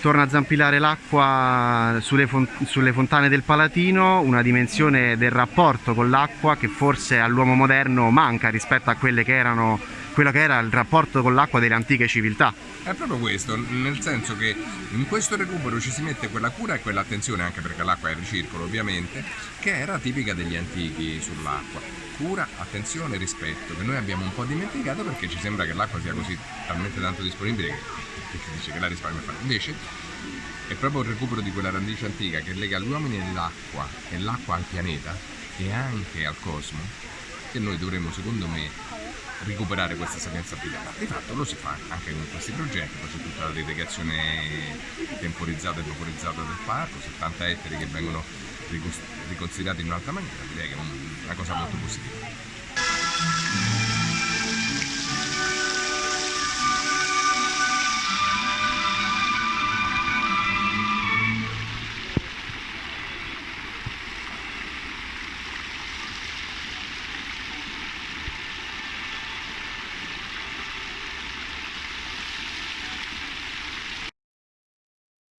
Torna a zampillare l'acqua sulle, fon- sulle fontane del Palatino, una dimensione del rapporto con l'acqua che forse all'uomo moderno manca rispetto a quelle che erano quello che era il rapporto con l'acqua delle antiche civiltà. È proprio questo, nel senso che in questo recupero ci si mette quella cura e quell'attenzione, anche perché l'acqua è il ricircolo ovviamente, che era tipica degli antichi sull'acqua. Cura, attenzione, rispetto, che noi abbiamo un po' dimenticato perché ci sembra che l'acqua sia così talmente tanto disponibile che, si dice che la risparmio fa. Invece è proprio il recupero di quella radice antica che lega gli uomini all'acqua e l'acqua al pianeta e anche al cosmo che noi dovremmo secondo me recuperare questa sapienza privata. Di fatto lo si fa anche con questi progetti, poi c'è tutta la relegazione temporizzata e vaporizzata del parco, 70 ettari che vengono riconsiderati in un'altra maniera, direi che è una cosa molto positiva.